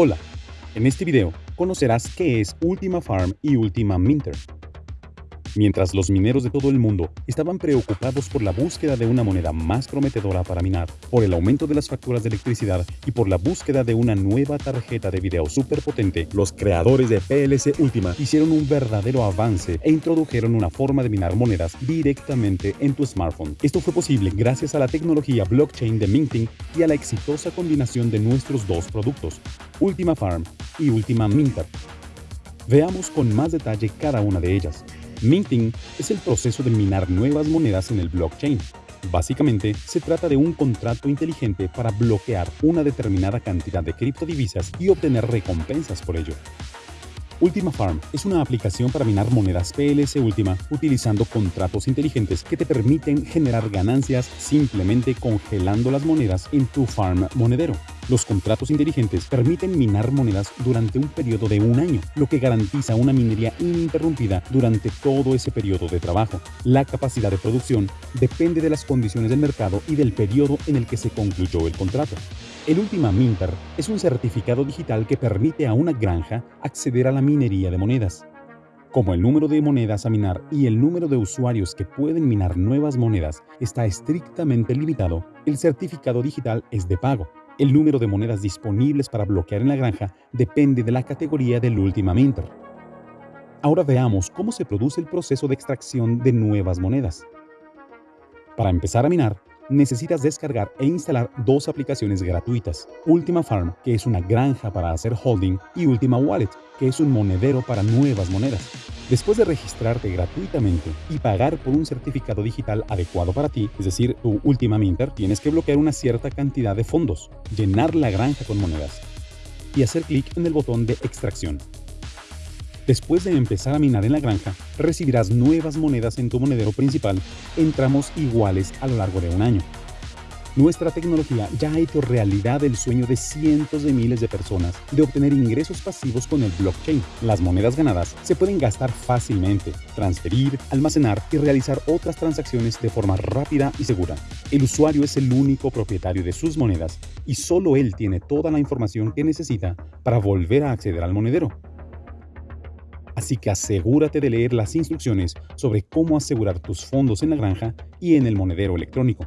Hola, en este video conocerás qué es Ultima Farm y Ultima Minter. Mientras los mineros de todo el mundo estaban preocupados por la búsqueda de una moneda más prometedora para minar, por el aumento de las facturas de electricidad y por la búsqueda de una nueva tarjeta de video superpotente, los creadores de PLC Ultima hicieron un verdadero avance e introdujeron una forma de minar monedas directamente en tu smartphone. Esto fue posible gracias a la tecnología blockchain de minting y a la exitosa combinación de nuestros dos productos, Ultima Farm y Ultima Minter. Veamos con más detalle cada una de ellas. Minting es el proceso de minar nuevas monedas en el blockchain. Básicamente, se trata de un contrato inteligente para bloquear una determinada cantidad de criptodivisas y obtener recompensas por ello. Ultima Farm es una aplicación para minar monedas PLS Ultima utilizando contratos inteligentes que te permiten generar ganancias simplemente congelando las monedas en tu farm monedero. Los contratos inteligentes permiten minar monedas durante un periodo de un año, lo que garantiza una minería ininterrumpida durante todo ese periodo de trabajo. La capacidad de producción depende de las condiciones del mercado y del periodo en el que se concluyó el contrato. El Ultima Minter es un certificado digital que permite a una granja acceder a la minería de monedas. Como el número de monedas a minar y el número de usuarios que pueden minar nuevas monedas está estrictamente limitado, el certificado digital es de pago. El número de monedas disponibles para bloquear en la granja depende de la categoría del Ultima Minter. Ahora veamos cómo se produce el proceso de extracción de nuevas monedas. Para empezar a minar, necesitas descargar e instalar dos aplicaciones gratuitas, Ultima Farm, que es una granja para hacer holding, y Ultima Wallet, que es un monedero para nuevas monedas. Después de registrarte gratuitamente y pagar por un certificado digital adecuado para ti, es decir, tu Ultima Minter, tienes que bloquear una cierta cantidad de fondos, llenar la granja con monedas y hacer clic en el botón de extracción. Después de empezar a minar en la granja, recibirás nuevas monedas en tu monedero principal en tramos iguales a lo largo de un año. Nuestra tecnología ya ha hecho realidad el sueño de cientos de miles de personas de obtener ingresos pasivos con el blockchain. Las monedas ganadas se pueden gastar fácilmente, transferir, almacenar y realizar otras transacciones de forma rápida y segura. El usuario es el único propietario de sus monedas y solo él tiene toda la información que necesita para volver a acceder al monedero así que asegúrate de leer las instrucciones sobre cómo asegurar tus fondos en la granja y en el monedero electrónico.